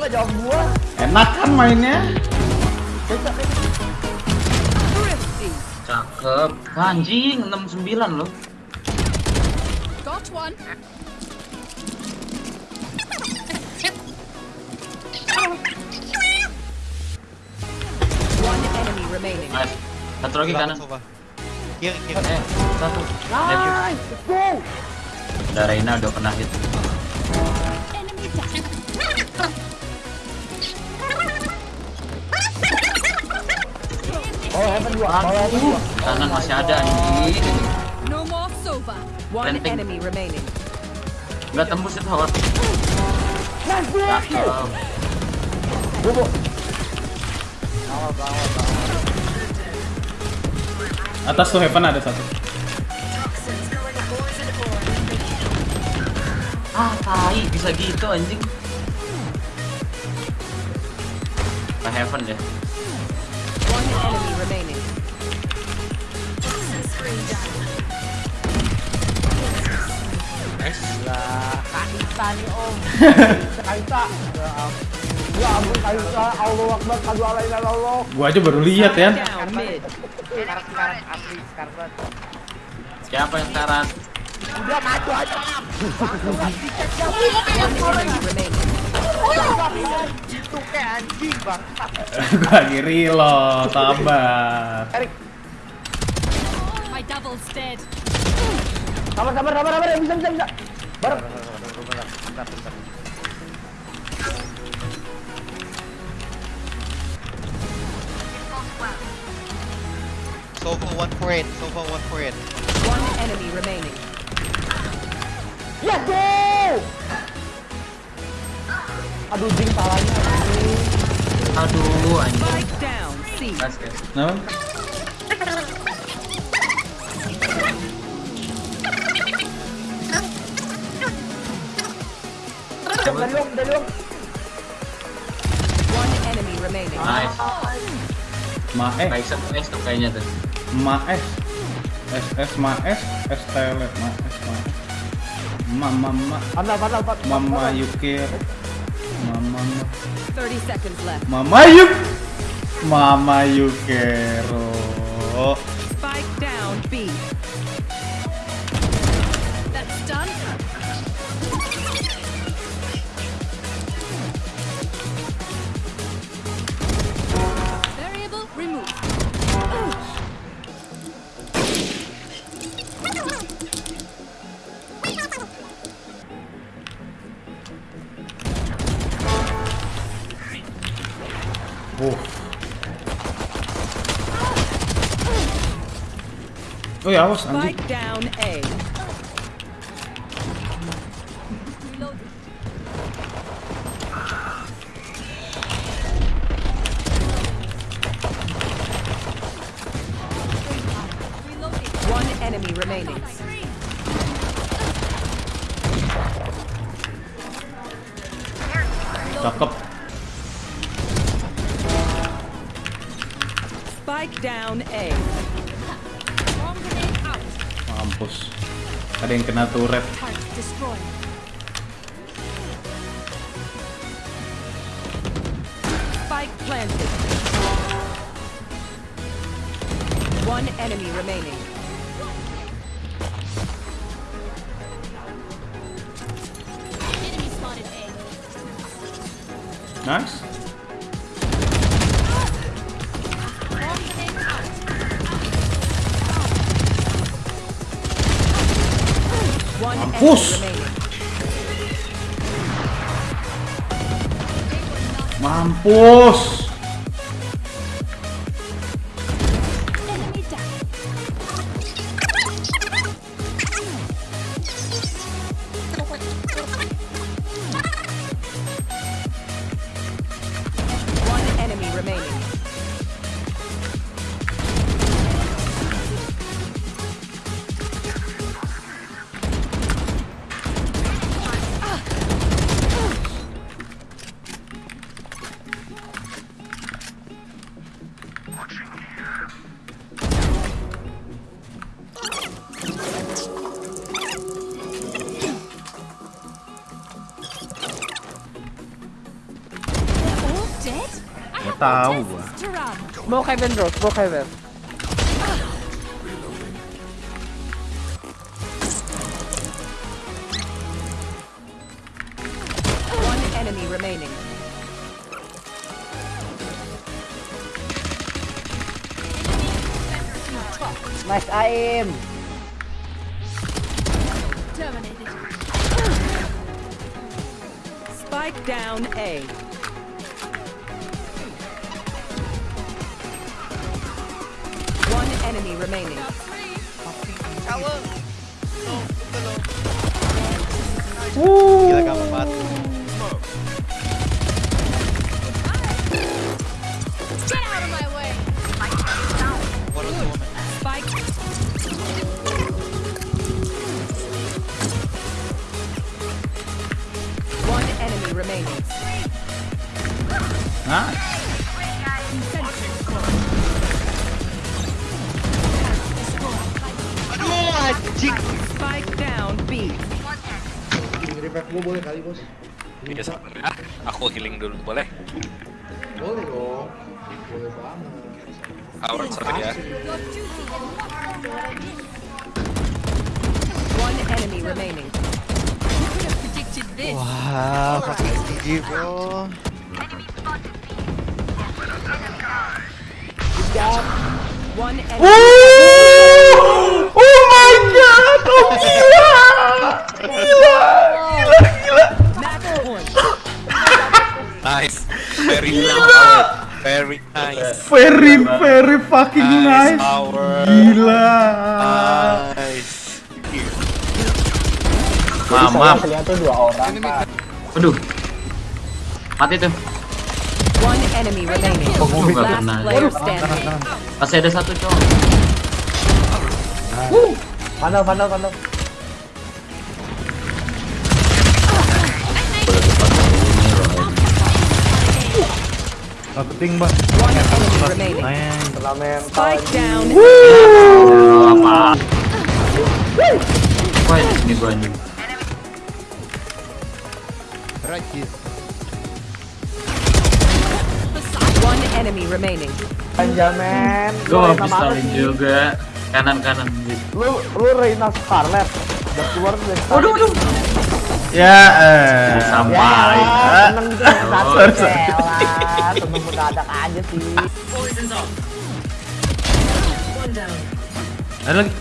nggak jawab gua. Enak kan mainnya? Cakep. Anjing 69 loh. Got one. One enemy remaining. Nice. Satu lagi kanan. Coba. Kiri, kiri. Eh, satu. Nice, let's go. Udah Reina udah kena hit. Kanan masih ada anjing. No more Sova. One Planting. enemy remaining. Enggak tembus itu. Cakep. Bobo. Atas tuh Heaven ada satu. Ah, tai bisa gitu anjing. Ke heaven ya. One enemy remaining. Lah, Kaisa nih om. Kaisa. Ya ampun. Ampun Kaisa. Allah Akbar. Kadu ala ila Allah. Gua aja baru lihat ya. Down mid. Sekarang sekarang asli sekarang. banget. Siapa yang sekarang? Udah maju aja. One enemy remaining. Itu kayak anjing bang. Gua lagi reload. Erik, My double's dead. sabar sabar sabar sabar. Bisa bisa bisa. Bareng. Sova 1 for 8. Sova 1 for 8. One enemy remaining. Aduh, jing anjing. Aduh anjing. Nice guys. Kenapa? Dari om, dari om. One enemy remaining. Nice. Ma eh, S tuh kayaknya tuh. ma es. S S ma es, S telet ma ma es. Ma ma ma Padahal, padahal, padahal. Mama Yukir. Mama Yuk. Mama Yukero. Spike Oh ya, awas anjing. Spike down A. One enemy remaining. Cakep. Spike down A. Mampus. Ada yang kena turret. Spike planted. One enemy remaining. Nice. One Mampus. Tahu more gua. tests to run. Smoke heaven bro, smoke heaven. One enemy remaining. Nice aim. Terminated. Spike down A. enemy remaining. Tower! No, below. Gila gampang banget. Anjing! Spike down B. Revive gue boleh kali bos? Iya sabar ya. Aku healing dulu boleh? Boleh dong. Boleh banget. Sorry ya. One enemy remaining. Who could have predicted this? Wah, pakai gigi bro. One enemy. Oh oh gila, gila, gila, gila. Nice. Very nice. Very nice. Very, very fucking Nice nice. power. Gila. Nice. Mamam. Kelihatan dua orang pak. Aduh. Mati tuh. One enemy remaining. Gak kena. player standing. Masih ada satu cowok. Vandal, vandal, vandal. Ting bang. Mental. Spike down. Aduh, apa? Wah, ini gua anjing. One enemy remaining. Benjamin. Lu Gua habis saling sih? juga. Kanan-kanan. Lu, lu Reina Scarlet. Udah keluar dari Scarlet. Waduh, waduh. Ya, eh. Sampai. Ya, seneng tuh satu celah. Seneng mendadak aja sih. Ada lagi.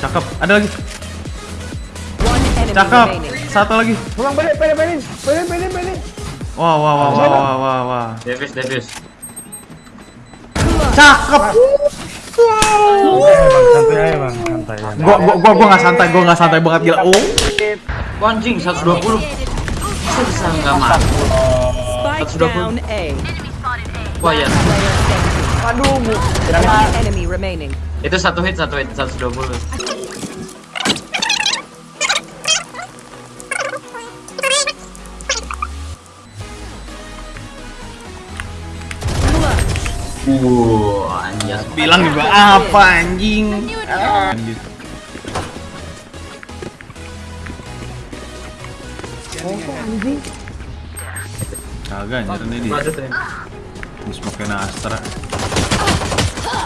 Cakep. Ada lagi. Cakep. Satu lagi. Pulang balik, balik, balik. Balik, balik, balik. Wah, wah, wah, wah, wah, wah, wah. Davis, Davis. Cakep. Gua, gua, gua, gua nggak santai, gua nggak santai banget gila. Oh. Anjing 120. Bisa bisa nggak mati. Spike Sudah pun. down A. Wah ya. Player standing. Aduh, mu. One enemy remaining. Itu satu hit, satu hit, 120. Wuh, anjas. Bilang juga apa anjing? Lanjut. Kagak anjir ini dia. Smoke Astra.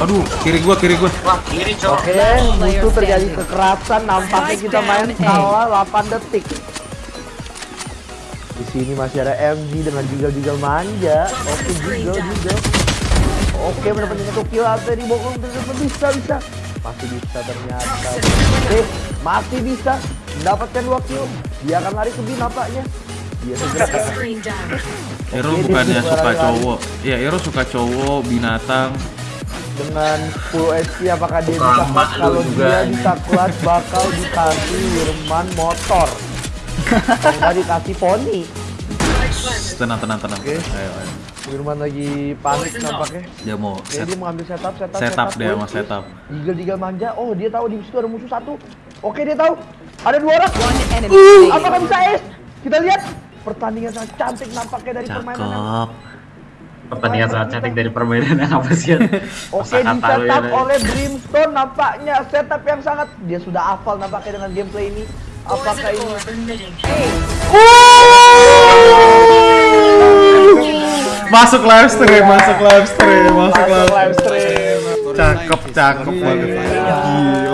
Aduh, kiri gua, kiri gua. Wah, kiri cowok. Oke, itu terjadi kekerasan. Nampaknya kita main kalah 8 detik. Di sini masih ada MG dengan jigal-jigal manja. Oke, jigal, jigal. Oke, mendapatkan satu kill atau dibokong ternyata bisa, bisa. Masih bisa ternyata. Oke, masih bisa mendapatkan dua kill. Dia akan lari ke B nampaknya. Dia segera Ero Oke, bukannya suka cowok. Ya, Ero suka cowok, binatang. dengan full HP apakah dia bisa clutch? kalau juga dia bisa clutch bakal dikasih Wirman motor kalau nggak dikasih poni Tenang, tenang, tenang. Oke. Ayo, ayo. Wirman lagi panik nampaknya Dia mau ya, set, dia mengambil setup setup setup dia mau wait, setup. Jigal jigal manja oh dia tahu di situ ada musuh satu oke dia tahu ada dua orang uh, apakah bisa es kita lihat pertandingan sangat cantik nampaknya dari permainan Cakep. Pertandingan sangat cantik dari permainan yang apa sih? Oke di ya, setup Nay. oleh Brimstone nampaknya setup yang sangat dia sudah hafal nampaknya dengan gameplay ini apakah ini Masuk live stream, masuk live stream, masuk live stream. Cakep, cakep banget. Gila. Komentator